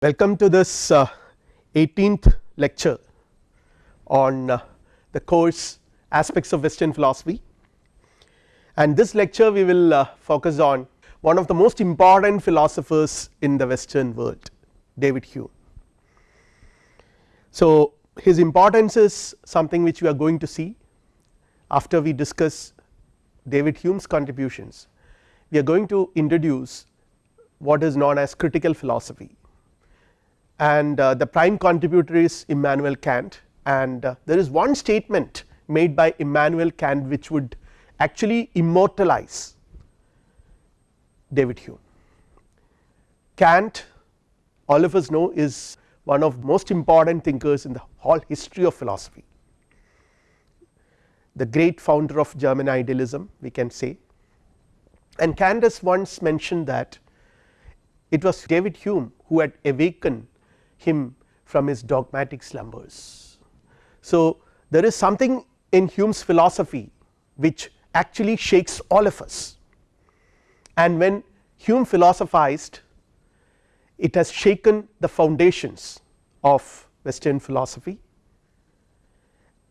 Welcome to this uh, 18th lecture on uh, the course aspects of western philosophy. And this lecture we will uh, focus on one of the most important philosophers in the western world David Hume. So his importance is something which we are going to see after we discuss David Hume's contributions. We are going to introduce what is known as critical philosophy and uh, the prime contributor is Immanuel Kant. And uh, there is one statement made by Immanuel Kant which would actually immortalize David Hume. Kant all of us know is one of the most important thinkers in the whole history of philosophy, the great founder of German idealism we can say. And Kant has once mentioned that it was David Hume who had awakened him from his dogmatic slumbers. So, there is something in Hume's philosophy which actually shakes all of us and when Hume philosophized it has shaken the foundations of western philosophy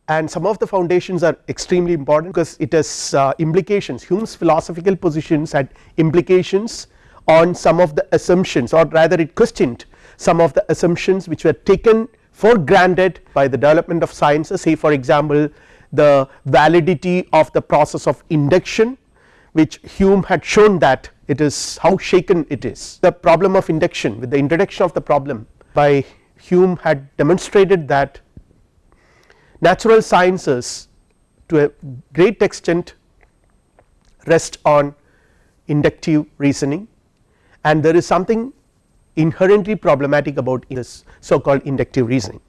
and some of the foundations are extremely important because it has uh, implications Hume's philosophical positions had implications on some of the assumptions or rather it questioned some of the assumptions which were taken for granted by the development of sciences. Say for example the validity of the process of induction which Hume had shown that it is how shaken it is. The problem of induction with the introduction of the problem by Hume had demonstrated that natural sciences to a great extent rest on inductive reasoning. And there is something inherently problematic about this so called inductive reasoning.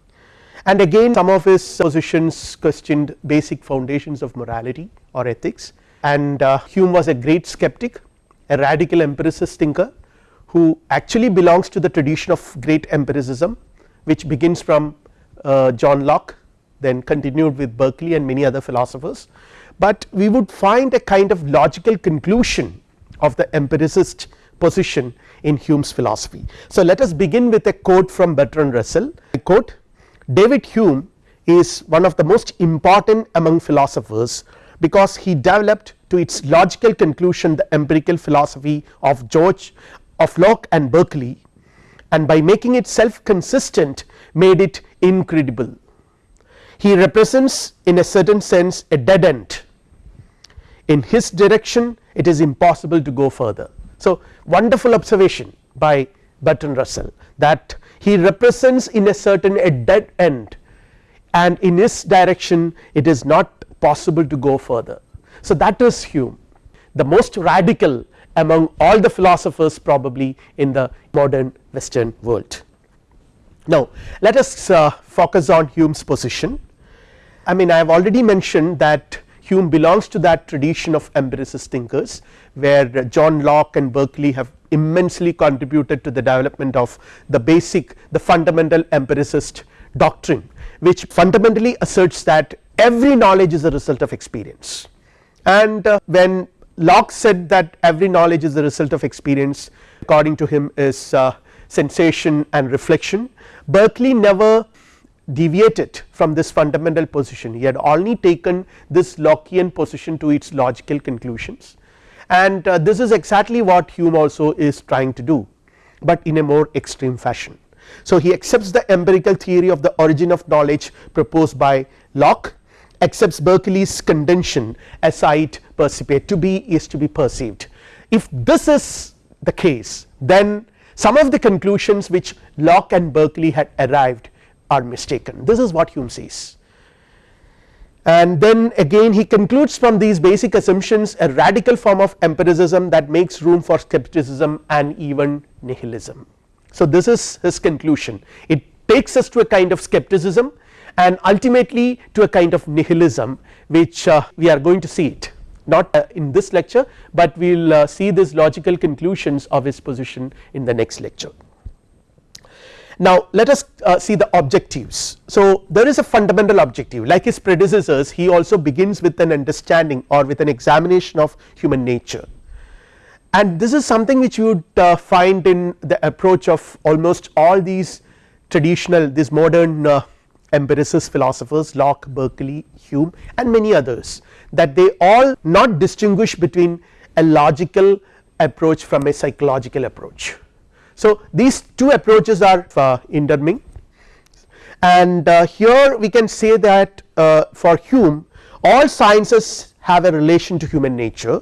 And again some of his positions questioned basic foundations of morality or ethics and uh, Hume was a great skeptic a radical empiricist thinker who actually belongs to the tradition of great empiricism which begins from uh, John Locke then continued with Berkeley and many other philosophers, but we would find a kind of logical conclusion of the empiricist position in Hume's philosophy. So, let us begin with a quote from Bertrand Russell I quote David Hume is one of the most important among philosophers because he developed to its logical conclusion the empirical philosophy of George of Locke and Berkeley and by making it self consistent made it incredible he represents in a certain sense a dead end in his direction it is impossible to go further. So, wonderful observation by Bertrand Russell that he represents in a certain a dead end and in his direction it is not possible to go further. So, that is Hume the most radical among all the philosophers probably in the modern western world. Now, let us uh, focus on Hume's position I mean I have already mentioned that Hume belongs to that tradition of empiricist thinkers where John Locke and Berkeley have immensely contributed to the development of the basic the fundamental empiricist doctrine which fundamentally asserts that every knowledge is a result of experience. And uh, when Locke said that every knowledge is the result of experience according to him is uh, sensation and reflection Berkeley never deviated from this fundamental position he had only taken this Lockean position to its logical conclusions and uh, this is exactly what Hume also is trying to do but in a more extreme fashion. So he accepts the empirical theory of the origin of knowledge proposed by Locke accepts Berkeley's contention esse est percipi to be is to be perceived. If this is the case then some of the conclusions which Locke and Berkeley had arrived are mistaken this is what Hume says and then again he concludes from these basic assumptions a radical form of empiricism that makes room for skepticism and even nihilism. So this is his conclusion it takes us to a kind of skepticism and ultimately to a kind of nihilism which uh, we are going to see it not uh, in this lecture but we will uh, see these logical conclusions of his position in the next lecture. Now let us uh, see the objectives. So there is a fundamental objective like his predecessors he also begins with an understanding or with an examination of human nature and this is something which you would uh, find in the approach of almost all these traditional these modern uh, empiricist philosophers Locke, Berkeley, Hume and many others that they all not distinguish between a logical approach from a psychological approach. So, these two approaches are uh, intermingling and uh, here we can say that uh, for Hume all sciences have a relation to human nature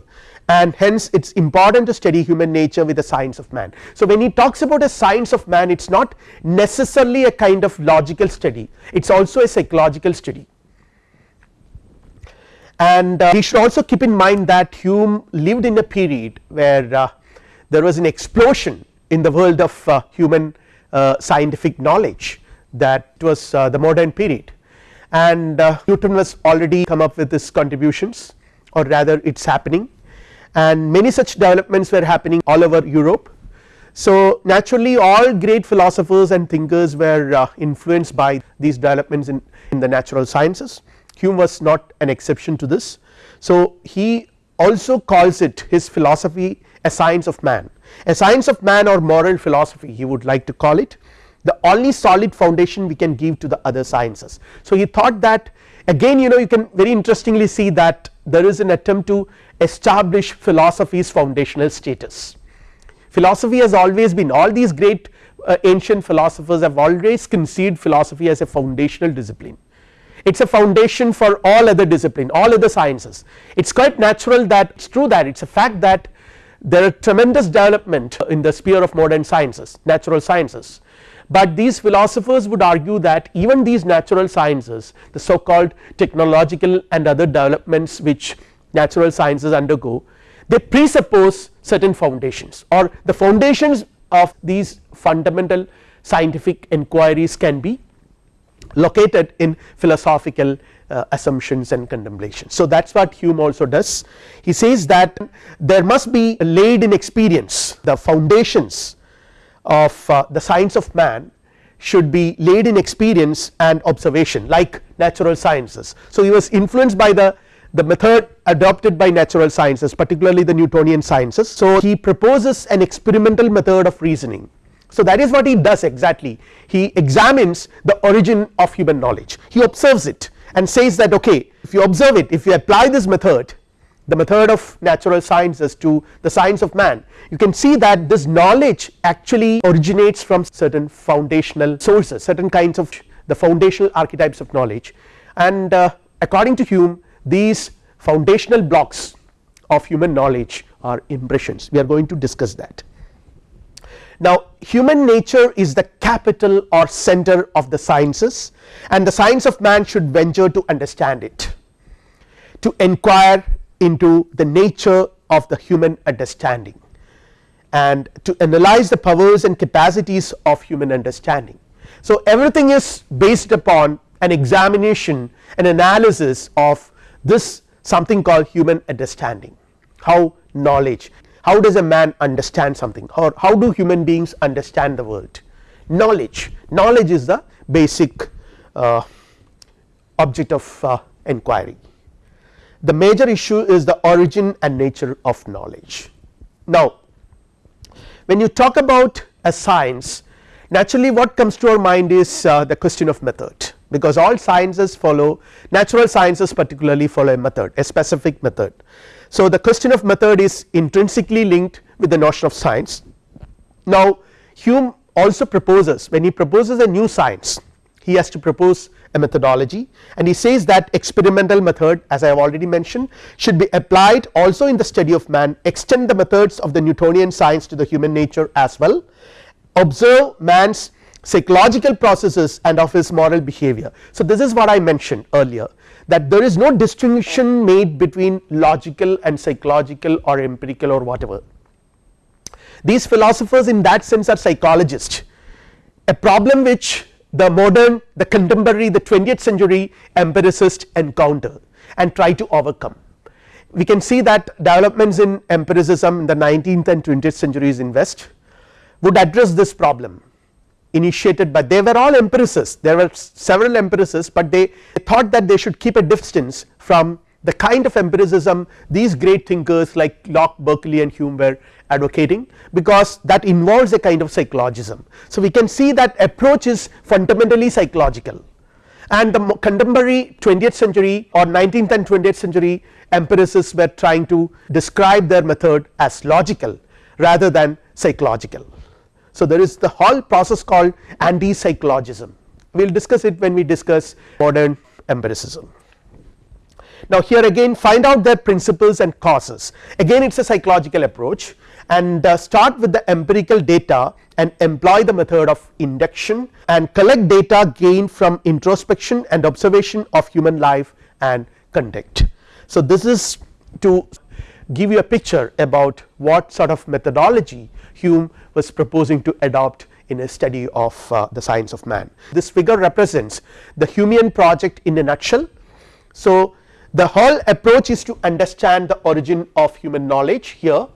and hence it is important to study human nature with the science of man. So, when he talks about a science of man it is not necessarily a kind of logical study it is also a psychological study and uh, we should also keep in mind that Hume lived in a period where uh, there was an explosion in the world of uh, human uh, scientific knowledge that was uh, the modern period and uh, Newton was already come up with his contributions or rather it is happening and many such developments were happening all over Europe. So naturally all great philosophers and thinkers were uh, influenced by these developments in, in the natural sciences Hume was not an exception to this. So he also calls it his philosophy a science of man a science of man or moral philosophy he would like to call it the only solid foundation we can give to the other sciences. So he thought that again you know you can very interestingly see that there is an attempt to establish philosophy's foundational status. Philosophy has always been all these great uh, ancient philosophers have always conceived philosophy as a foundational discipline it is a foundation for all other discipline all other sciences it is quite natural that it is true that it is a fact that there are tremendous development in the sphere of modern sciences natural sciences. But these philosophers would argue that even these natural sciences the so called technological and other developments which natural sciences undergo they presuppose certain foundations or the foundations of these fundamental scientific inquiries can be located in philosophical uh, assumptions and contemplations. So that is what Hume also does he says that there must be laid in experience the foundations of uh, the science of man should be laid in experience and observation like natural sciences. So he was influenced by the the method adopted by natural sciences particularly the Newtonian sciences. So he proposes an experimental method of reasoning. So that is what he does exactly he examines the origin of human knowledge he observes it and says that okay if you observe it if you apply this method the method of natural sciences to the science of man you can see that this knowledge actually originates from certain foundational sources certain kinds of the foundational archetypes of knowledge and uh, according to Hume these foundational blocks of human knowledge are impressions we are going to discuss that. Now human nature is the capital or center of the sciences and the science of man should venture to understand it to inquire into the nature of the human understanding and to analyze the powers and capacities of human understanding. So everything is based upon an examination an analysis of this something called human understanding how knowledge how does a man understand something? Or how do human beings understand the world? Knowledge. Knowledge is the basic uh, object of uh, inquiry. The major issue is the origin and nature of knowledge. Now when you talk about a science naturally what comes to our mind is uh, the question of method. Because all sciences follow natural sciences particularly follow a method a specific method. So the question of method is intrinsically linked with the notion of science. Now Hume also proposes when he proposes a new science he has to propose a methodology and he says that experimental method as I have already mentioned should be applied also in the study of man extend the methods of the Newtonian science to the human nature as well observe man's psychological processes and of his moral behavior. So this is what I mentioned earlier that there is no distinction made between logical and psychological or empirical or whatever. These philosophers in that sense are psychologists a problem which the modern the contemporary the 20th century empiricist encounter and try to overcome. We can see that developments in empiricism in the 19th and 20th centuries in west would address this problem initiated but they were all empiricists there were several empiricists but they thought that they should keep a distance from the kind of empiricism these great thinkers like Locke, Berkeley and Hume were advocating because that involves a kind of psychologism. So, we can see that approach is fundamentally psychological and the contemporary 20th century or 19th and 20th century empiricists were trying to describe their method as logical rather than psychological. So, there is the whole process called anti psychologism we will discuss it when we discuss modern empiricism. Now here again find out their principles and causes again it is a psychological approach and uh, start with the empirical data and employ the method of induction and collect data gained from introspection and observation of human life and conduct. So this is to give you a picture about what sort of methodology Hume was proposing to adopt in a study of uh, the science of man. This figure represents the Humean project in a nutshell. So the whole approach is to understand the origin of human knowledge here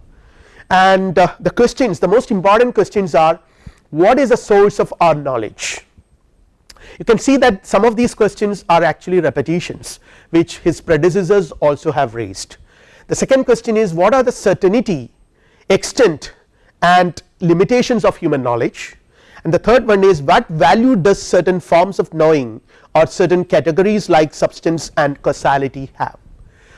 and uh, the questions the most important questions are what is the source of our knowledge you can see that some of these questions are actually repetitions which his predecessors also have raised the second question is what are the certainty extent and limitations of human knowledge? And the third one is what value does certain forms of knowing or certain categories like substance and causality have?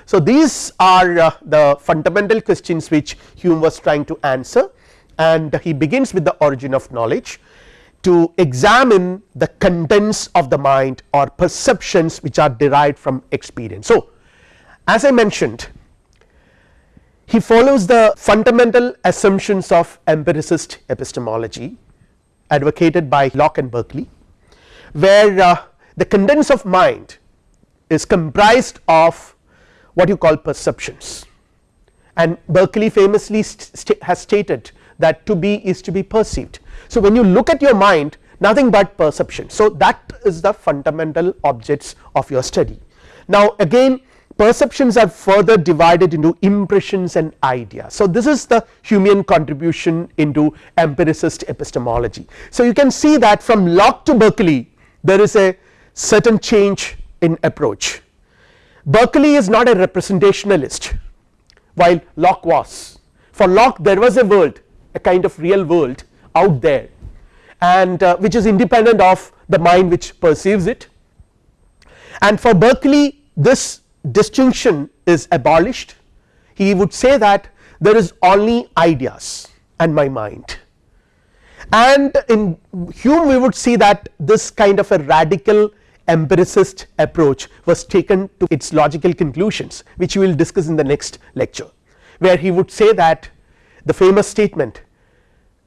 So, these are uh, the fundamental questions which Hume was trying to answer. And he begins with the origin of knowledge to examine the contents of the mind or perceptions which are derived from experience. So, as I mentioned he follows the fundamental assumptions of empiricist epistemology advocated by Locke and Berkeley where uh, the contents of mind is comprised of what you call perceptions and Berkeley famously st has stated that to be is to be perceived. So, when you look at your mind nothing but perception. So, that is the fundamental objects of your study. Now again perceptions are further divided into impressions and ideas. So, this is the Humean contribution into empiricist epistemology. So, you can see that from Locke to Berkeley there is a certain change in approach Berkeley is not a representationalist while Locke was for Locke there was a world a kind of real world out there and uh, which is independent of the mind which perceives it and for Berkeley this distinction is abolished he would say that there is only ideas and my mind. And in Hume we would see that this kind of a radical empiricist approach was taken to its logical conclusions which we will discuss in the next lecture where he would say that the famous statement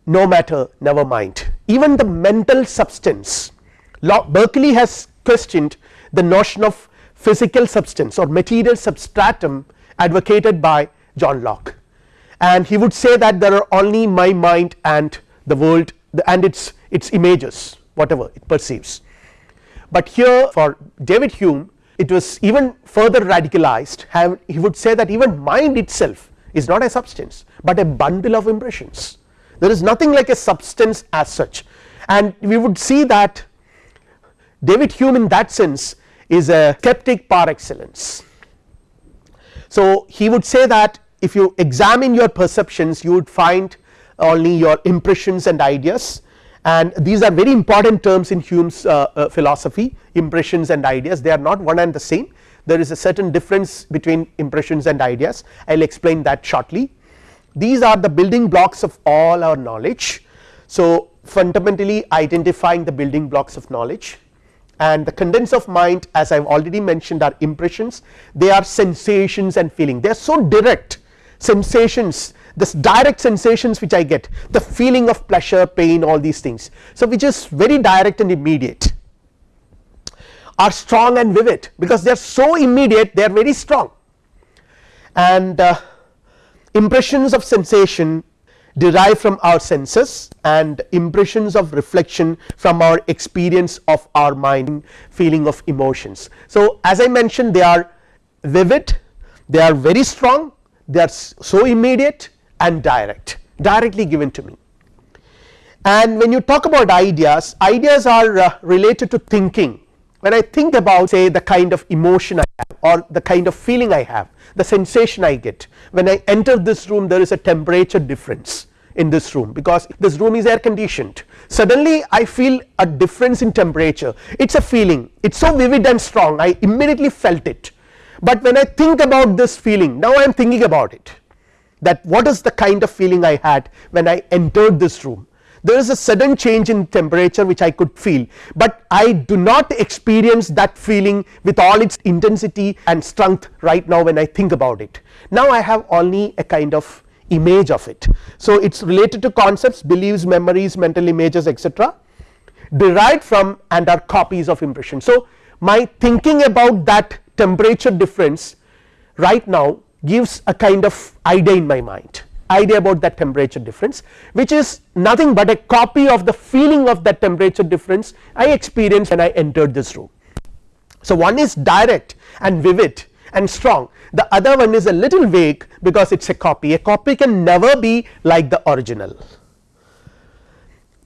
no matter never mind. Even the mental substance Berkeley has questioned the notion of physical substance or material substratum advocated by John Locke. And he would say that there are only my mind and the world and its its images whatever it perceives. But here for David Hume it was even further radicalized he would say that even mind itself is not a substance but a bundle of impressions. There is nothing like a substance as such. And we would see that David Hume in that sense is a skeptic par excellence. So he would say that if you examine your perceptions you would find only your impressions and ideas and these are very important terms in Hume's uh, uh, philosophy impressions and ideas they are not one and the same there is a certain difference between impressions and ideas I will explain that shortly. These are the building blocks of all our knowledge. So fundamentally identifying the building blocks of knowledge and the contents of mind as I have already mentioned are impressions. They are sensations and feeling. They are so direct sensations this direct sensations which I get the feeling of pleasure pain all these things. So which is very direct and immediate. Are strong and vivid. Because they are so immediate they are very strong. And uh, impressions of sensation derive from our senses and impressions of reflection from our experience of our mind feeling of emotions. So as I mentioned they are vivid they are very strong they are so immediate and direct directly given to me and when you talk about ideas ideas are uh, related to thinking when I think about say the kind of emotion I have or the kind of feeling I have the sensation I get when I enter this room there is a temperature difference in this room because this room is air conditioned suddenly I feel a difference in temperature. It is a feeling. It is so vivid and strong I immediately felt it. But when I think about this feeling now I am thinking about it that what is the kind of feeling I had when I entered this room there is a sudden change in temperature which I could feel, but I do not experience that feeling with all its intensity and strength right now when I think about it. Now I have only a kind of image of it. So it is related to concepts beliefs memories mental images etc derived from and are copies of impression. So my thinking about that temperature difference right now gives a kind of idea in my mind idea about that temperature difference which is nothing but a copy of the feeling of that temperature difference I experienced when I entered this room. So one is direct and vivid and strong. The other one is a little vague because it is a copy. A copy can never be like the original.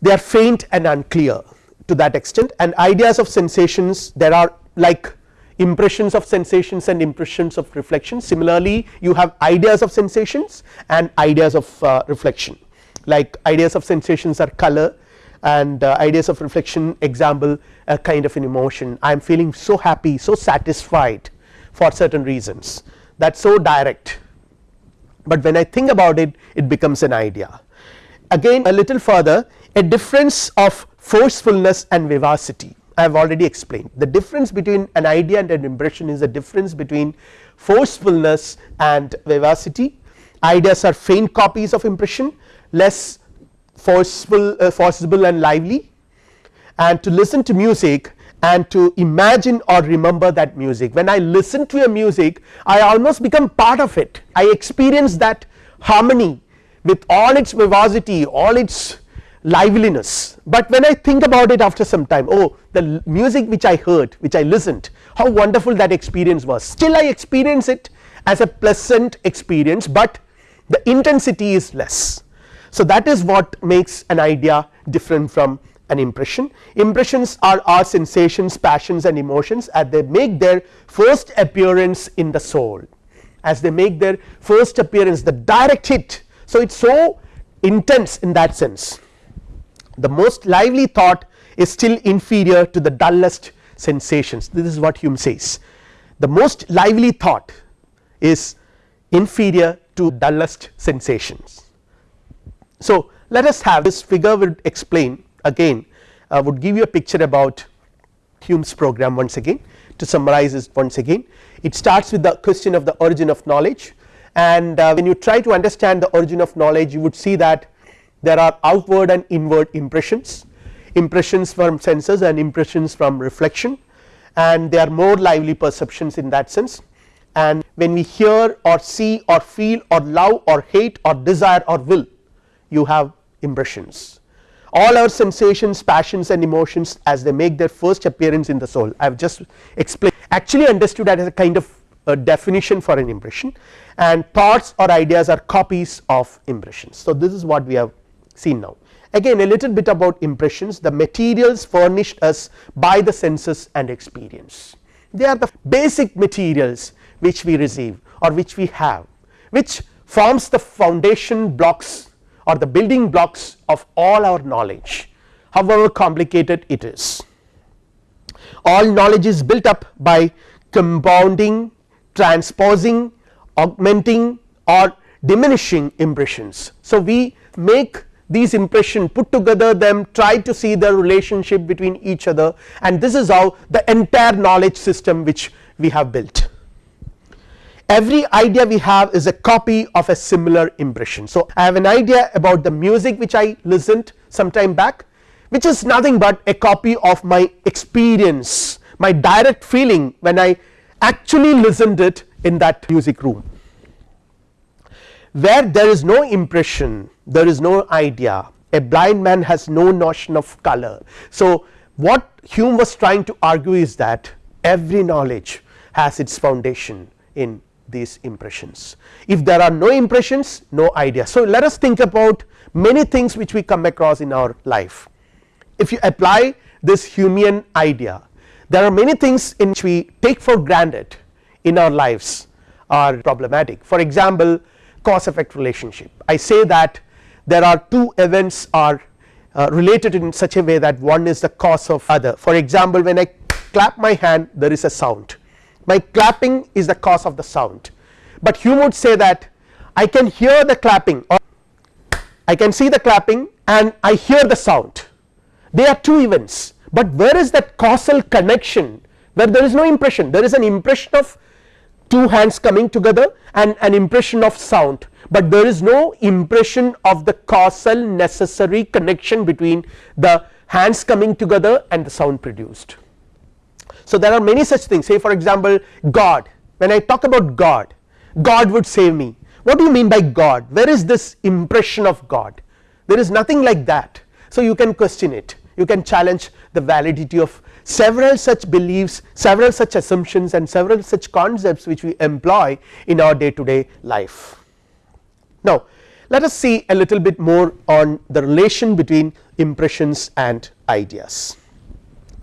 They are faint and unclear to that extent and ideas of sensations there are like impressions of sensations and impressions of reflection similarly you have ideas of sensations and ideas of uh, reflection. Like ideas of sensations are color and uh, ideas of reflection example a kind of an emotion. I am feeling so happy so satisfied for certain reasons. That is so direct. But when I think about it it becomes an idea. Again a little further a difference of forcefulness and vivacity I have already explained. The difference between an idea and an impression is the difference between forcefulness and vivacity. Ideas are faint copies of impression less forceful uh, forcible and lively. And to listen to music and to imagine or remember that music. When I listen to a music I almost become part of it. I experience that harmony with all its vivacity all its liveliness, but when I think about it after some time oh the music which I heard which I listened how wonderful that experience was still I experience it as a pleasant experience, but the intensity is less. So that is what makes an idea different from an impression. Impressions are our sensations passions and emotions as they make their first appearance in the soul as they make their first appearance the direct hit. So it is so intense in that sense the most lively thought is still inferior to the dullest sensations. This is what Hume says. The most lively thought is inferior to dullest sensations. So let us have this figure would explain again uh, would give you a picture about Hume's program once again. To summarize this once again it starts with the question of the origin of knowledge. And uh, when you try to understand the origin of knowledge you would see that there are outward and inward impressions. Impressions from senses and impressions from reflection. And they are more lively perceptions in that sense. And when we hear or see or feel or love or hate or desire or will you have impressions. All our sensations passions and emotions as they make their first appearance in the soul. I have just explained. Actually understood that as a kind of a definition for an impression. And thoughts or ideas are copies of impressions. So this is what we have seen now. Again a little bit about impressions the materials furnished us by the senses and experience they are the basic materials which we receive or which we have which forms the foundation blocks or the building blocks of all our knowledge however complicated it is. All knowledge is built up by compounding transposing augmenting or diminishing impressions. So we make these impression put together them try to see the relationship between each other and this is how the entire knowledge system which we have built. Every idea we have is a copy of a similar impression. So I have an idea about the music which I listened some time back which is nothing but a copy of my experience my direct feeling when I actually listened it in that music room where there is no impression there is no idea. A blind man has no notion of color. So what Hume was trying to argue is that every knowledge has its foundation in these impressions. If there are no impressions no idea. So let us think about many things which we come across in our life. If you apply this Humean idea there are many things in which we take for granted in our lives are problematic. For example cause effect relationship. I say that there are two events are uh, related in such a way that one is the cause of other. For example when I clap my hand there is a sound. My clapping is the cause of the sound. But Hume would say that I can hear the clapping or I can see the clapping and I hear the sound. They are two events. But where is that causal connection where there is no impression? There is an impression of two hands coming together and an impression of sound. But there is no impression of the causal necessary connection between the hands coming together and the sound produced. So there are many such things. Say for example God. When I talk about God, God would save me. What do you mean by God? Where is this impression of God? There is nothing like that. So you can question it. You can challenge the validity of several such beliefs several such assumptions and several such concepts which we employ in our day to day life. Now let us see a little bit more on the relation between impressions and ideas.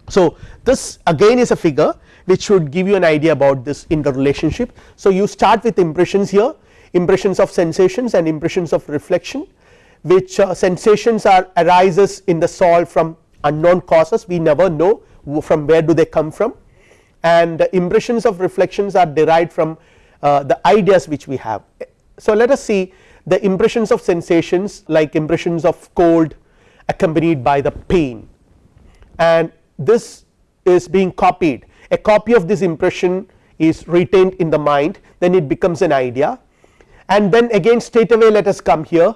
So this again is a figure which should give you an idea about this interrelationship. So you start with impressions here impressions of sensations and impressions of reflection which uh, sensations are arises in the soul from unknown causes we never know from where do they come from. And impressions of reflections are derived from uh, the ideas which we have. So let us see the impressions of sensations like impressions of cold accompanied by the pain. And this is being copied. A copy of this impression is retained in the mind then it becomes an idea. And then again straight away let us come here.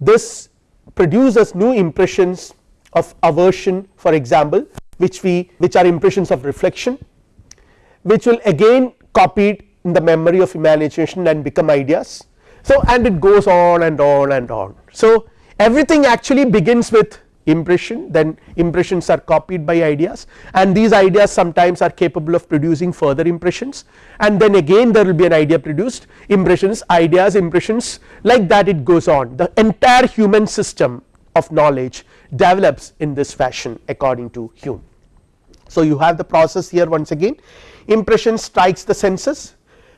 This produces new impressions of aversion for example which we which are impressions of reflection which will again copied in the memory of imagination and become ideas so and it goes on and on and on. So everything actually begins with impression then impressions are copied by ideas and these ideas sometimes are capable of producing further impressions and then again there will be an idea produced impressions ideas impressions like that it goes on the entire human system of knowledge develops in this fashion according to Hume. So you have the process here once again impression strikes the senses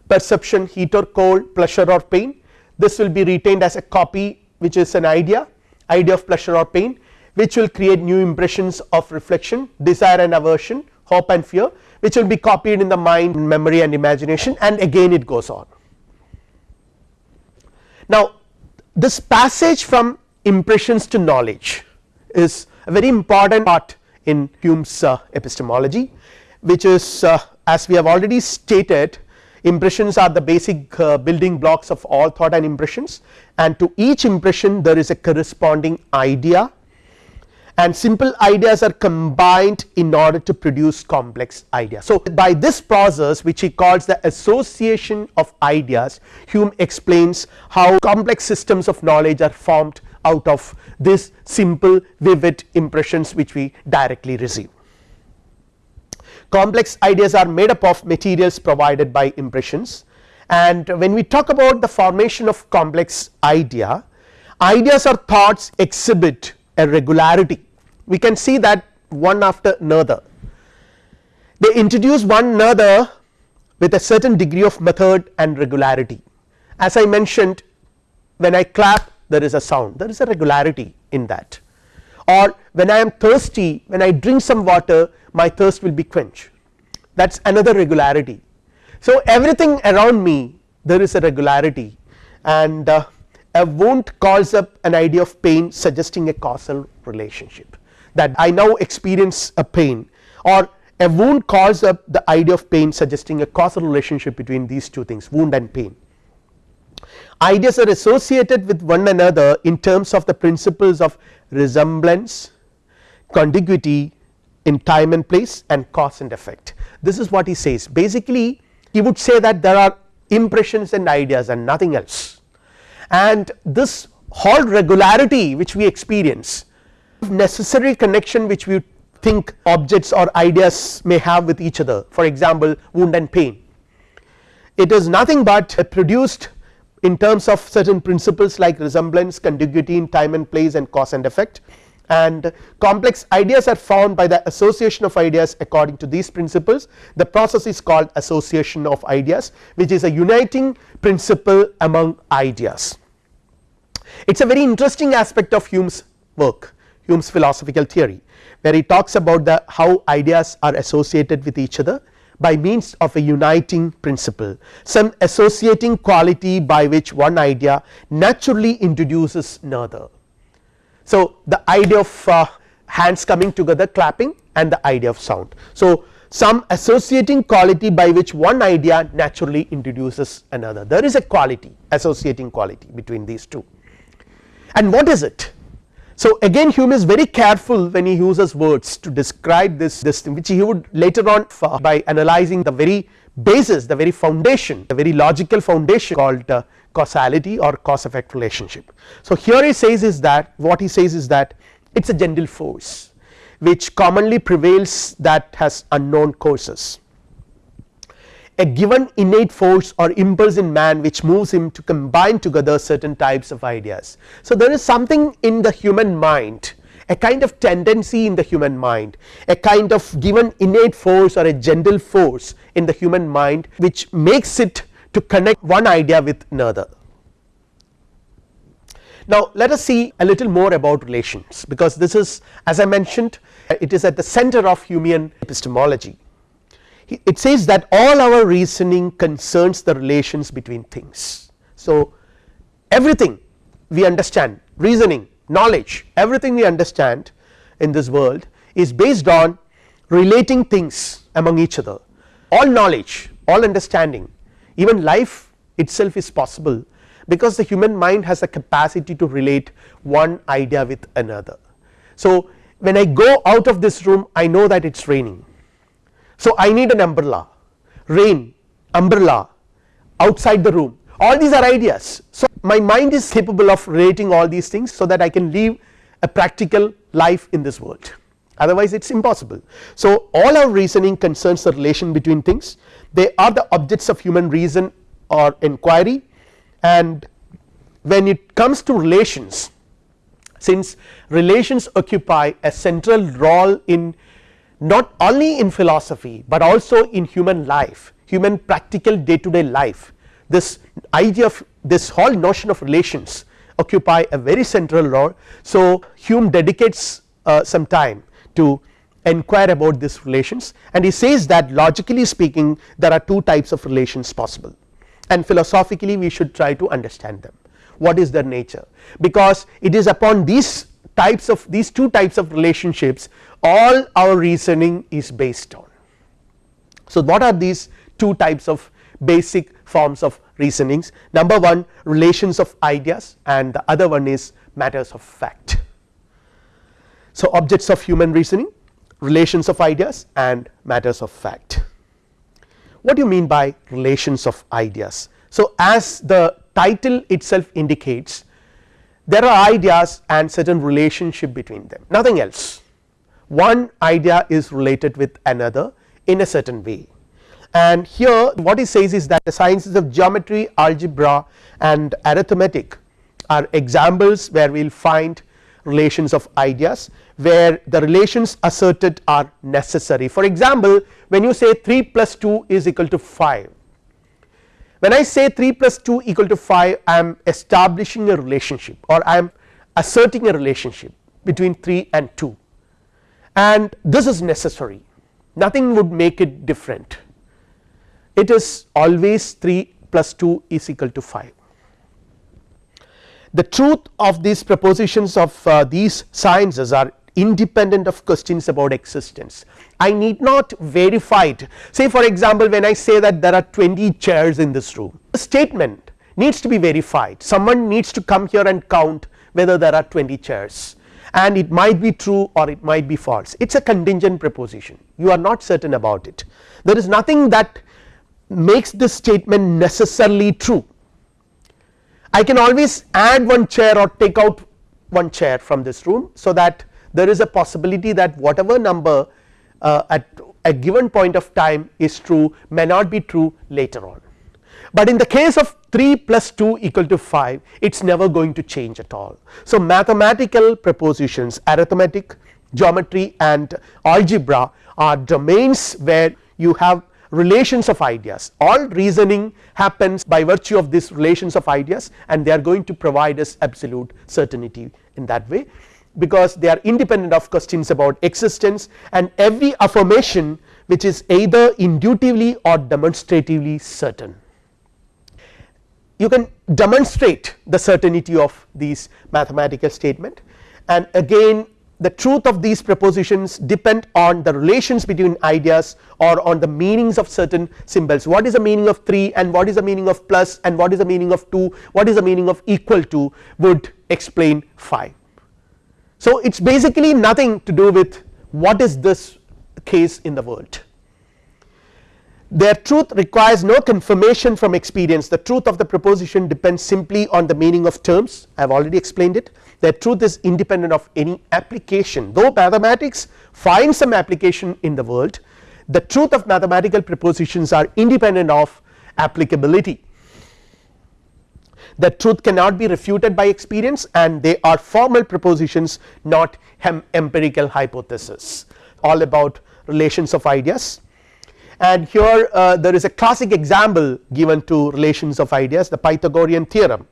perception heat or cold pleasure or pain this will be retained as a copy which is an idea idea of pleasure or pain which will create new impressions of reflection desire and aversion hope and fear which will be copied in the mind memory and imagination and again it goes on. Now this passage from impressions to knowledge is a very important part in Hume's uh, epistemology which is uh, as we have already stated impressions are the basic uh, building blocks of all thought and impressions and to each impression there is a corresponding idea and simple ideas are combined in order to produce complex ideas. So by this process which he calls the association of ideas Hume explains how complex systems of knowledge are formed out of this simple vivid impressions which we directly receive. Complex ideas are made up of materials provided by impressions. And when we talk about the formation of complex idea ideas or thoughts exhibit a regularity. We can see that one after another. They introduce one another with a certain degree of method and regularity. As I mentioned when I clap there is a sound there is a regularity in that. Or when I am thirsty when I drink some water my thirst will be quenched. That is another regularity. So everything around me there is a regularity. And uh, a wound calls up an idea of pain suggesting a causal relationship. That I now experience a pain. Or a wound calls up the idea of pain suggesting a causal relationship between these two things wound and pain. Ideas are associated with one another in terms of the principles of resemblance, contiguity in time and place and cause and effect. This is what he says. Basically he would say that there are impressions and ideas and nothing else. And this whole regularity which we experience necessary connection which we think objects or ideas may have with each other for example wound and pain. It is nothing but a produced in terms of certain principles like resemblance contiguity in time and place and cause and effect. And complex ideas are found by the association of ideas according to these principles. The process is called association of ideas which is a uniting principle among ideas. It is a very interesting aspect of Hume's work Hume's philosophical theory where he talks about the how ideas are associated with each other by means of a uniting principle some associating quality by which one idea naturally introduces another so, the idea of uh, hands coming together clapping and the idea of sound. So, some associating quality by which one idea naturally introduces another there is a quality associating quality between these two and what is it. So, again Hume is very careful when he uses words to describe this, this thing which he would later on by analyzing the very basis the very foundation the very logical foundation called uh, causality or cause effect relationship. So, here he says is that what he says is that it is a general force which commonly prevails that has unknown causes a given innate force or impulse in man which moves him to combine together certain types of ideas. So, there is something in the human mind a kind of tendency in the human mind a kind of given innate force or a general force in the human mind which makes it to connect one idea with another. Now let us see a little more about relations because this is as I mentioned it is at the center of Humean epistemology. It says that all our reasoning concerns the relations between things. So everything we understand reasoning knowledge everything we understand in this world is based on relating things among each other all knowledge all understanding even life itself is possible because the human mind has a capacity to relate one idea with another. So when I go out of this room I know that it is raining so I need an umbrella. Rain umbrella outside the room. All these are ideas. So my mind is capable of relating all these things so that I can live a practical life in this world. Otherwise it is impossible. So all our reasoning concerns the relation between things. They are the objects of human reason or inquiry. And when it comes to relations since relations occupy a central role in not only in philosophy but also in human life human practical day to day life. This idea of this whole notion of relations occupy a very central role. So Hume dedicates uh, some time to inquire about these relations and he says that logically speaking there are two types of relations possible and philosophically we should try to understand them. What is their nature? Because it is upon these types of these two types of relationships all our reasoning is based on. So what are these two types of basic forms of reasonings number one relations of ideas and the other one is matters of fact. So objects of human reasoning relations of ideas and matters of fact. What do you mean by relations of ideas? So as the title itself indicates there are ideas and certain relationship between them nothing else one idea is related with another in a certain way. And here what he says is that the sciences of geometry algebra and arithmetic are examples where we will find relations of ideas where the relations asserted are necessary. For example when you say 3 plus 2 is equal to 5 when I say 3 plus 2 equal to 5 I am establishing a relationship or I am asserting a relationship between 3 and 2 and this is necessary. Nothing would make it different. It is always 3 plus 2 is equal to 5. The truth of these propositions of uh, these sciences are independent of questions about existence. I need not verify it. Say for example when I say that there are 20 chairs in this room the statement needs to be verified. Someone needs to come here and count whether there are 20 chairs and it might be true or it might be false it is a contingent proposition you are not certain about it there is nothing that makes this statement necessarily true. I can always add one chair or take out one chair from this room so that there is a possibility that whatever number uh, at a given point of time is true may not be true later on. But in the case of 3 plus 2 equal to 5 it is never going to change at all. So, mathematical propositions arithmetic geometry and algebra are domains where you have relations of ideas all reasoning happens by virtue of these relations of ideas and they are going to provide us absolute certainty in that way because they are independent of questions about existence and every affirmation which is either inductively or demonstratively certain. You can demonstrate the certainty of these mathematical statement. And again the truth of these propositions depend on the relations between ideas or on the meanings of certain symbols. What is the meaning of 3 and what is the meaning of plus and what is the meaning of 2 what is the meaning of equal to would explain 5. So, it is basically nothing to do with what is this case in the world their truth requires no confirmation from experience. The truth of the proposition depends simply on the meaning of terms. I have already explained it. Their truth is independent of any application. Though mathematics finds some application in the world the truth of mathematical propositions are independent of applicability. The truth cannot be refuted by experience and they are formal propositions not empirical hypothesis. All about relations of ideas and here uh, there is a classic example given to relations of ideas the Pythagorean theorem.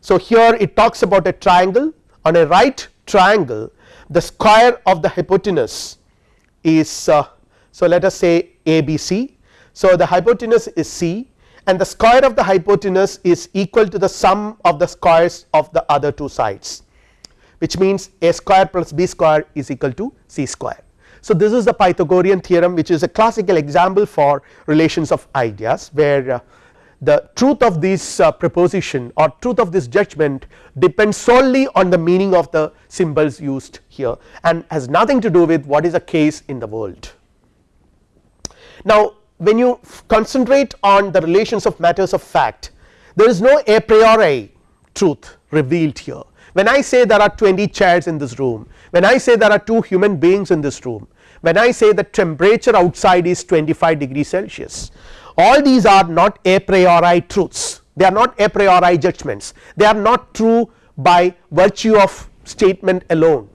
So, here it talks about a triangle on a right triangle the square of the hypotenuse is uh, so let us say ABC. So, the hypotenuse is C and the square of the hypotenuse is equal to the sum of the squares of the other two sides which means a square plus b square is equal to c square. So, this is the Pythagorean theorem which is a classical example for relations of ideas where uh, the truth of this uh, proposition or truth of this judgment depends solely on the meaning of the symbols used here and has nothing to do with what is the case in the world. Now, when you concentrate on the relations of matters of fact there is no a priori truth revealed here when I say there are 20 chairs in this room when I say there are 2 human beings in this room when I say the temperature outside is 25 degree Celsius all these are not a priori truths. They are not a priori judgments. They are not true by virtue of statement alone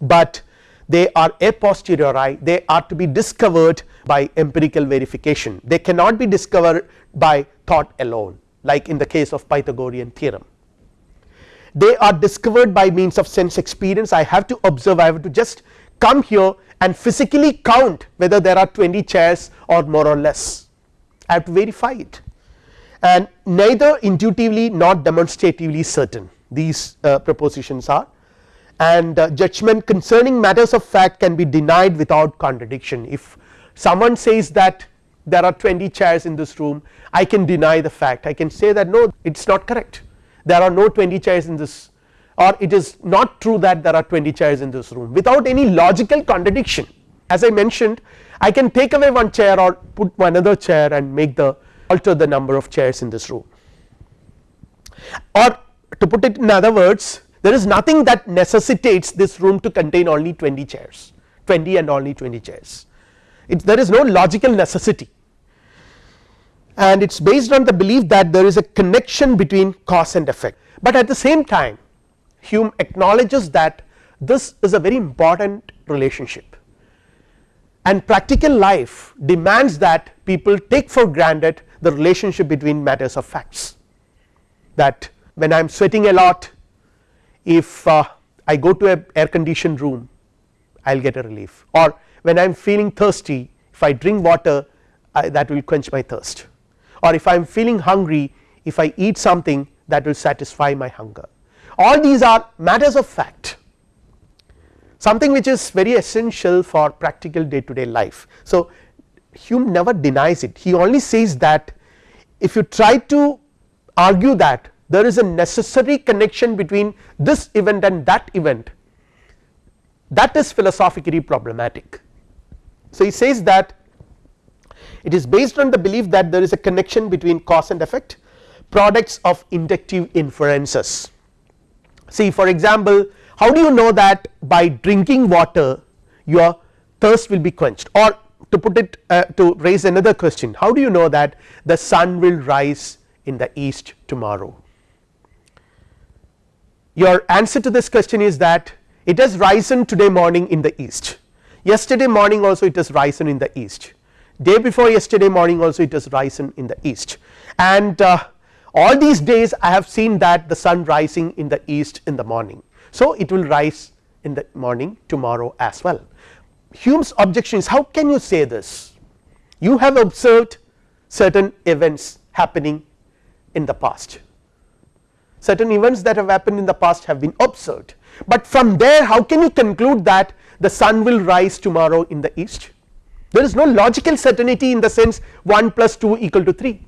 but they are a posteriori. They are to be discovered by empirical verification. They cannot be discovered by thought alone like in the case of Pythagorean theorem they are discovered by means of sense experience. I have to observe I have to just come here and physically count whether there are 20 chairs or more or less. I have to verify it. And neither intuitively nor demonstratively certain these uh, propositions are. And uh, judgment concerning matters of fact can be denied without contradiction. If someone says that there are 20 chairs in this room I can deny the fact. I can say that no it is not correct there are no 20 chairs in this or it is not true that there are 20 chairs in this room. Without any logical contradiction as I mentioned I can take away one chair or put another chair and make the alter the number of chairs in this room. Or to put it in other words there is nothing that necessitates this room to contain only 20 chairs 20 and only 20 chairs. It there is no logical necessity and it is based on the belief that there is a connection between cause and effect. But at the same time Hume acknowledges that this is a very important relationship. And practical life demands that people take for granted the relationship between matters of facts. That when I am sweating a lot if uh, I go to a air conditioned room I will get a relief. Or when I am feeling thirsty if I drink water I, that will quench my thirst or if I am feeling hungry if I eat something that will satisfy my hunger all these are matters of fact something which is very essential for practical day to day life. So, Hume never denies it he only says that if you try to argue that there is a necessary connection between this event and that event that is philosophically problematic. So, he says that it is based on the belief that there is a connection between cause and effect products of inductive inferences. See for example, how do you know that by drinking water your thirst will be quenched? Or to put it uh, to raise another question how do you know that the sun will rise in the east tomorrow? Your answer to this question is that it has risen today morning in the east. Yesterday morning also it has risen in the east day before yesterday morning also it has risen in the east. And uh, all these days I have seen that the sun rising in the east in the morning. So, it will rise in the morning tomorrow as well. Hume's objection is how can you say this? You have observed certain events happening in the past. Certain events that have happened in the past have been observed, but from there how can you conclude that the sun will rise tomorrow in the east there is no logical certainty in the sense 1 plus 2 equal to 3.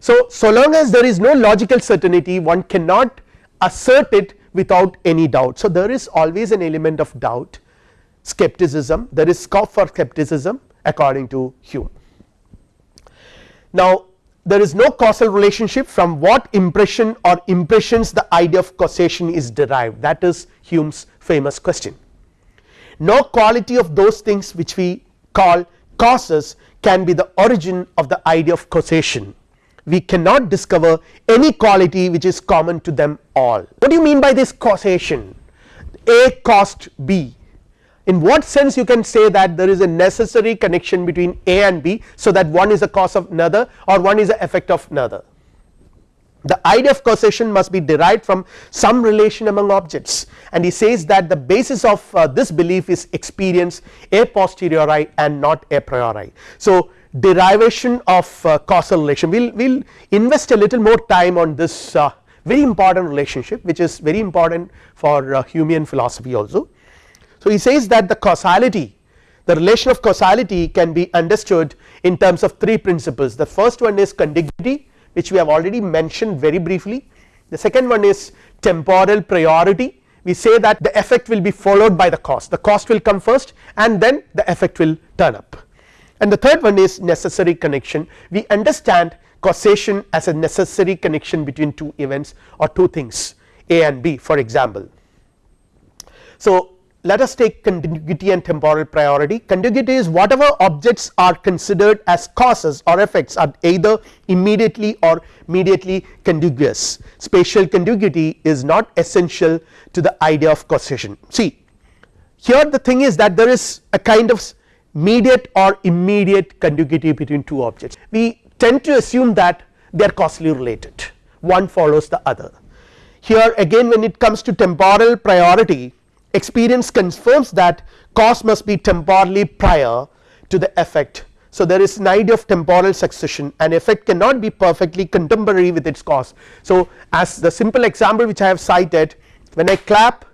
So, so long as there is no logical certainty one cannot assert it without any doubt. So, there is always an element of doubt skepticism there is scope for skepticism according to Hume. Now, there is no causal relationship from what impression or impressions the idea of causation is derived that is Hume's famous question. No quality of those things which we call causes can be the origin of the idea of causation we cannot discover any quality which is common to them all. What do you mean by this causation A caused B in what sense you can say that there is a necessary connection between A and B so that one is a cause of another or one is a effect of another. The idea of causation must be derived from some relation among objects and he says that the basis of uh, this belief is experience a posteriori and not a priori. So, derivation of uh, causal relation we will we'll invest a little more time on this uh, very important relationship which is very important for uh, Humean philosophy also. So, he says that the causality the relation of causality can be understood in terms of three principles the first one is contiguity which we have already mentioned very briefly. The second one is temporal priority. We say that the effect will be followed by the cause the cost will come first and then the effect will turn up. And the third one is necessary connection. We understand causation as a necessary connection between two events or two things A and B for example. So, let us take contiguity and temporal priority contiguity is whatever objects are considered as causes or effects are either immediately or mediately contiguous spatial contiguity is not essential to the idea of causation see here the thing is that there is a kind of mediate or immediate contiguity between two objects. We tend to assume that they are causally related one follows the other. Here again when it comes to temporal priority experience confirms that cause must be temporally prior to the effect. So, there is an idea of temporal succession and effect cannot be perfectly contemporary with its cause. So, as the simple example which I have cited when I clap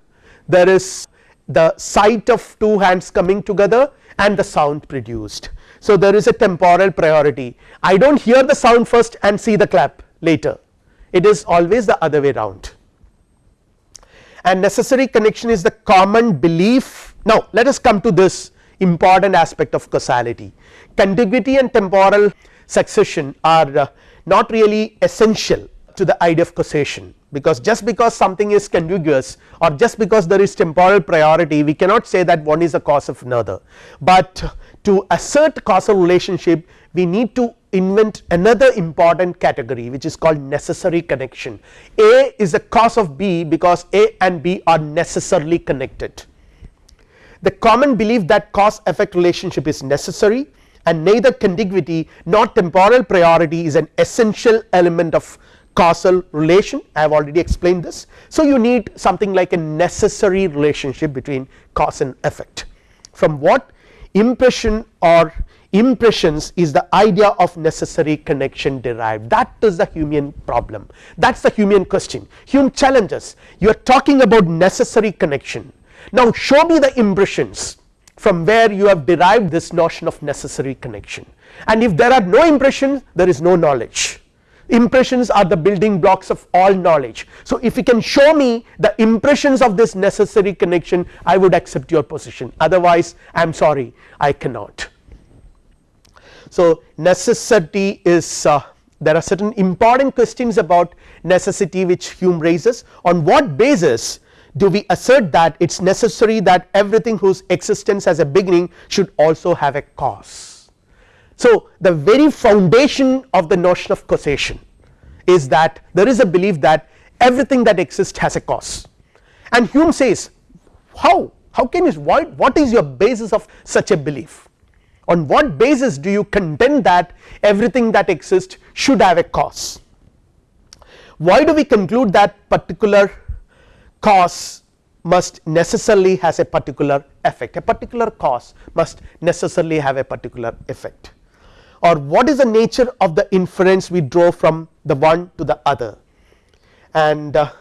there is the sight of two hands coming together and the sound produced. So, there is a temporal priority I do not hear the sound first and see the clap later it is always the other way round and necessary connection is the common belief. Now, let us come to this important aspect of causality. Contiguity and temporal succession are uh, not really essential to the idea of causation. Because just because something is contiguous or just because there is temporal priority we cannot say that one is a cause of another, but to assert causal relationship we need to invent another important category which is called necessary connection A is a cause of B because A and B are necessarily connected. The common belief that cause effect relationship is necessary and neither contiguity nor temporal priority is an essential element of causal relation I have already explained this. So, you need something like a necessary relationship between cause and effect from what impression or impressions is the idea of necessary connection derived. That is the Humean problem. That is the Humean question. Hume challenges. You are talking about necessary connection. Now show me the impressions from where you have derived this notion of necessary connection. And if there are no impressions there is no knowledge. Impressions are the building blocks of all knowledge. So, if you can show me the impressions of this necessary connection I would accept your position. Otherwise I am sorry. I cannot. So, necessity is uh, there are certain important questions about necessity which Hume raises. On what basis do we assert that it is necessary that everything whose existence has a beginning should also have a cause. So, the very foundation of the notion of causation is that there is a belief that everything that exists has a cause. And Hume says how? How can you why what is your basis of such a belief on what basis do you contend that everything that exists should have a cause? Why do we conclude that particular cause must necessarily has a particular effect? A particular cause must necessarily have a particular effect. Or what is the nature of the inference we draw from the one to the other? And uh,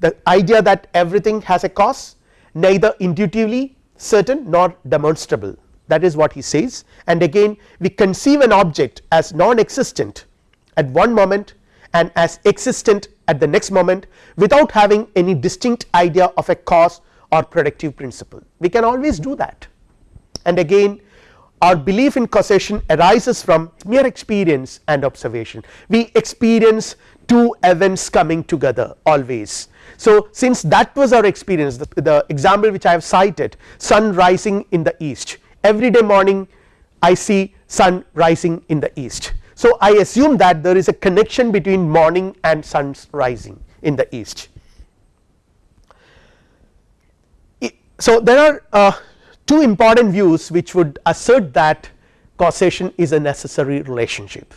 the idea that everything has a cause neither intuitively certain nor demonstrable that is what he says. And again we conceive an object as non-existent at one moment and as existent at the next moment without having any distinct idea of a cause or productive principle. We can always do that. And again our belief in causation arises from mere experience and observation. We experience two events coming together always. So since that was our experience the, the example which I have cited sun rising in the east every day morning I see sun rising in the east. So I assume that there is a connection between morning and sun's rising in the east. So there are uh, two important views which would assert that causation is a necessary relationship.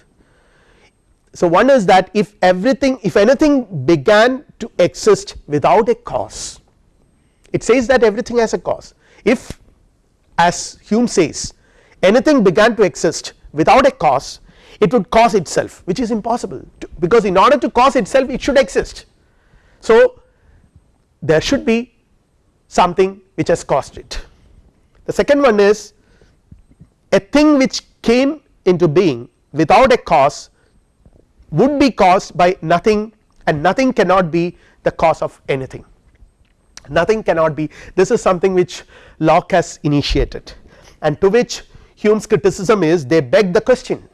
So one is that if everything if anything began to exist without a cause it says that everything has a cause if as Hume says anything began to exist without a cause it would cause itself which is impossible to, because in order to cause itself it should exist. So there should be something which has caused it. The second one is a thing which came into being without a cause would be caused by nothing and nothing cannot be the cause of anything nothing cannot be. This is something which Locke has initiated and to which Hume's criticism is they beg the question.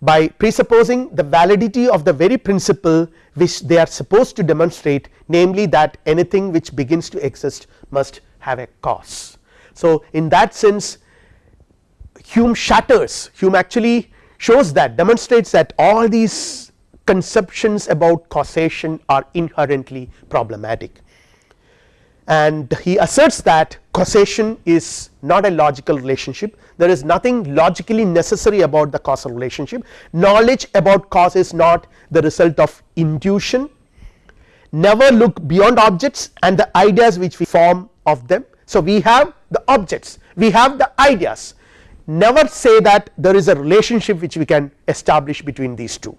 By presupposing the validity of the very principle which they are supposed to demonstrate namely that anything which begins to exist must have a cause. So in that sense Hume shatters. Hume actually shows that demonstrates that all these conceptions about causation are inherently problematic and he asserts that causation is not a logical relationship. There is nothing logically necessary about the causal relationship. Knowledge about cause is not the result of intuition never look beyond objects and the ideas which we form of them. So we have the objects. We have the ideas. Never say that there is a relationship which we can establish between these two.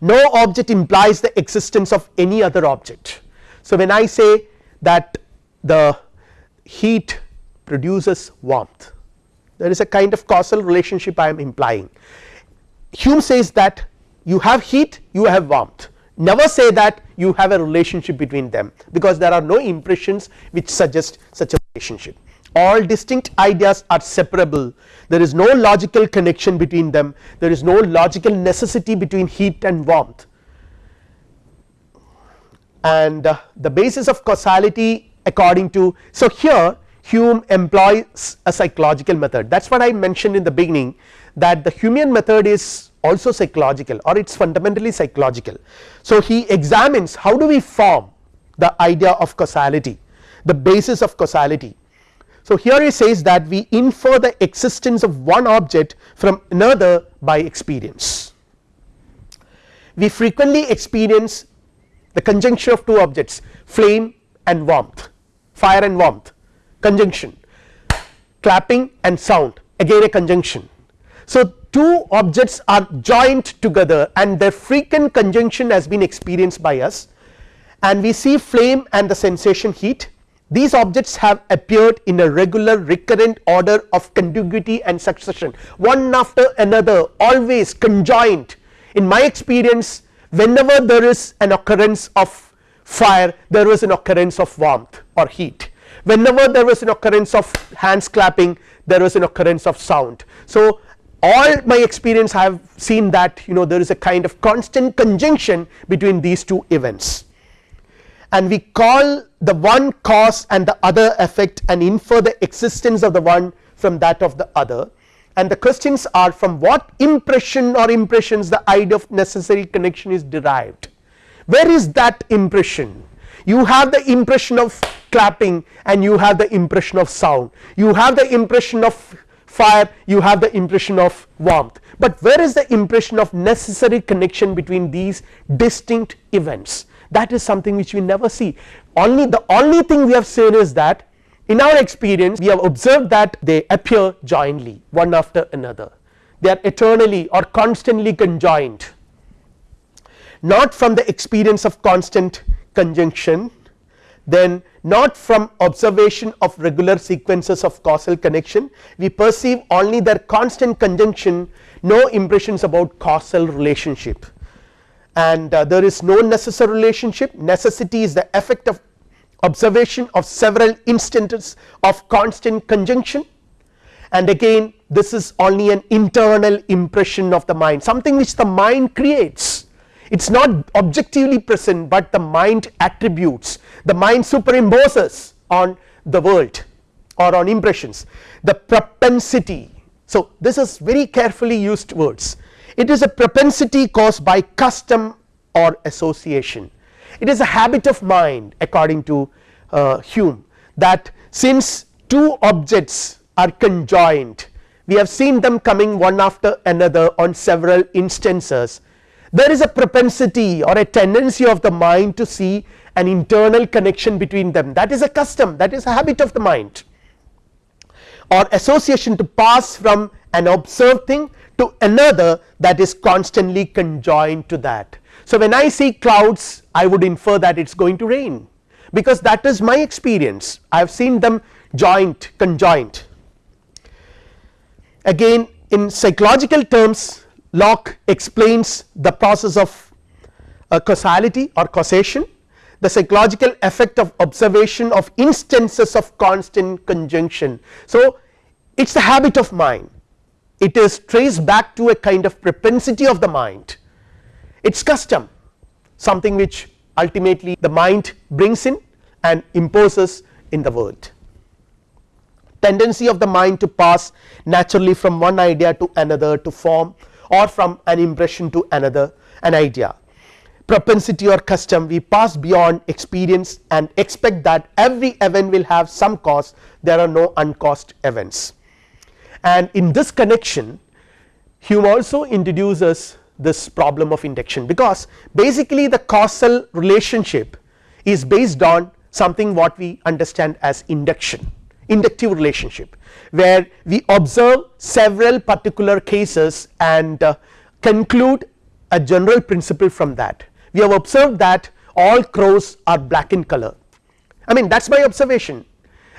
No object implies the existence of any other object. So when I say that the heat produces warmth. There is a kind of causal relationship I am implying. Hume says that you have heat you have warmth. Never say that you have a relationship between them because there are no impressions which suggest such a relationship. All distinct ideas are separable. There is no logical connection between them. There is no logical necessity between heat and warmth and uh, the basis of causality according to so here Hume employs a psychological method that is what I mentioned in the beginning that the Humean method is also psychological or it is fundamentally psychological. So he examines how do we form the idea of causality the basis of causality. So here he says that we infer the existence of one object from another by experience. We frequently experience the conjunction of two objects flame and warmth fire and warmth conjunction clapping and sound again a conjunction. So two objects are joined together and their frequent conjunction has been experienced by us. And we see flame and the sensation heat. These objects have appeared in a regular recurrent order of contiguity and succession. One after another always conjoined. In my experience whenever there is an occurrence of fire there is an occurrence of warmth or heat. Whenever there was an occurrence of hands clapping there was an occurrence of sound. So all my experience I have seen that you know there is a kind of constant conjunction between these two events. And we call the one cause and the other effect and infer the existence of the one from that of the other and the questions are from what impression or impressions the idea of necessary connection is derived. Where is that impression? You have the impression of clapping and you have the impression of sound. You have the impression of fire you have the impression of warmth. But where is the impression of necessary connection between these distinct events? That is something which we never see. Only the only thing we have seen is that in our experience we have observed that they appear jointly one after another. They are eternally or constantly conjoined. Not from the experience of constant conjunction then not from observation of regular sequences of causal connection. We perceive only their constant conjunction no impressions about causal relationship. And uh, there is no necessary relationship. Necessity is the effect of observation of several instances of constant conjunction. And again this is only an internal impression of the mind something which the mind creates. It is not objectively present, but the mind attributes the mind superimposes on the world or on impressions. The propensity. So, this is very carefully used words. It is a propensity caused by custom or association it is a habit of mind according to uh, Hume that since two objects are conjoined we have seen them coming one after another on several instances there is a propensity or a tendency of the mind to see an internal connection between them. That is a custom that is a habit of the mind. Or association to pass from an observed thing to another that is constantly conjoined to that. So, when I see clouds I would infer that it is going to rain because that is my experience I have seen them joint conjoined. Again in psychological terms Locke explains the process of uh, causality or causation the psychological effect of observation of instances of constant conjunction. So, it is the habit of mind it is traced back to a kind of propensity of the mind. It is custom something which ultimately the mind brings in and imposes in the world. Tendency of the mind to pass naturally from one idea to another to form or from an impression to another an idea. Propensity or custom we pass beyond experience and expect that every event will have some cause. There are no uncaused events and in this connection Hume also introduces this problem of induction because basically the causal relationship is based on something what we understand as induction inductive relationship where we observe several particular cases and uh, conclude a general principle from that. We have observed that all crows are black in color. I mean that is my observation.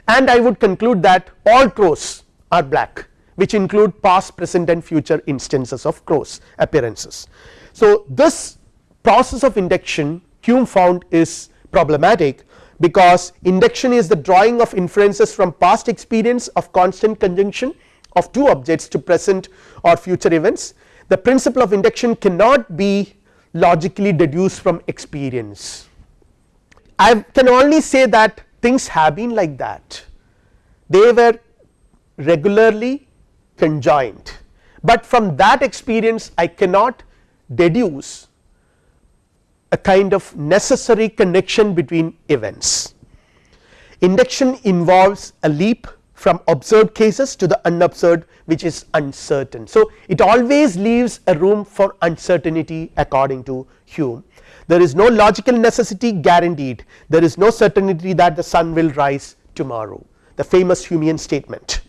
And I would conclude that all crows are black which include past present and future instances of crows appearances. So, this process of induction Hume found is problematic because induction is the drawing of inferences from past experience of constant conjunction of two objects to present or future events the principle of induction cannot be logically deduced from experience. I can only say that things have been like that they were regularly conjoined, but from that experience I cannot deduce a kind of necessary connection between events. Induction involves a leap from observed cases to the unobserved which is uncertain. So, it always leaves a room for uncertainty according to Hume. There is no logical necessity guaranteed. There is no certainty that the sun will rise tomorrow. The famous Humean statement.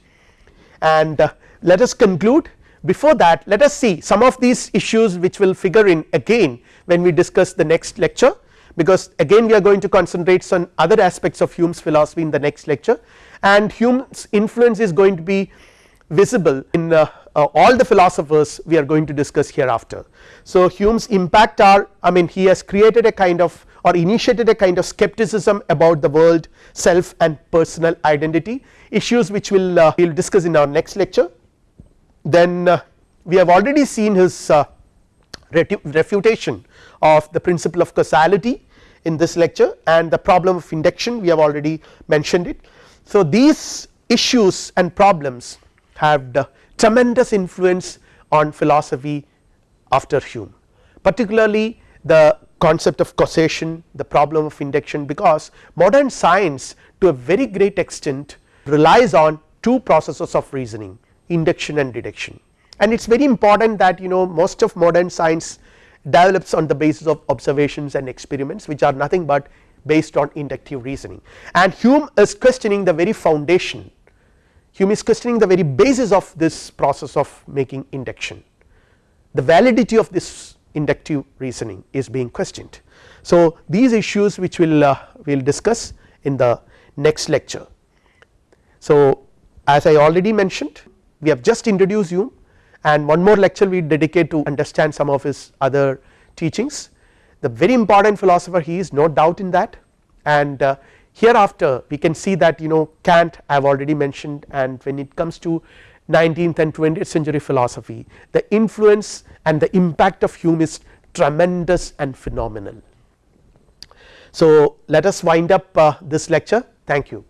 And uh, let us conclude. Before that let us see some of these issues which will figure in again when we discuss the next lecture because again we are going to concentrate on other aspects of Hume's philosophy in the next lecture. And Hume's influence is going to be visible in uh, uh, all the philosophers we are going to discuss hereafter. So, Hume's impact are I mean he has created a kind of or initiated a kind of skepticism about the world self and personal identity issues which will uh, we will discuss in our next lecture then uh, we have already seen his uh, refutation of the principle of causality in this lecture and the problem of induction we have already mentioned it. So, these issues and problems have tremendous influence on philosophy after Hume particularly the concept of causation the problem of induction because modern science to a very great extent relies on two processes of reasoning induction and deduction and it is very important that you know most of modern science develops on the basis of observations and experiments which are nothing but based on inductive reasoning and Hume is questioning the very foundation Hume is questioning the very basis of this process of making induction the validity of this inductive reasoning is being questioned. So, these issues which we will uh, will discuss in the next lecture. So, as I already mentioned we have just introduced Hume and one more lecture we dedicate to understand some of his other teachings. The very important philosopher he is no doubt in that and uh, hereafter we can see that you know Kant I have already mentioned and when it comes to 19th and 20th century philosophy the influence and the impact of Hume is tremendous and phenomenal. So, let us wind up uh, this lecture thank you.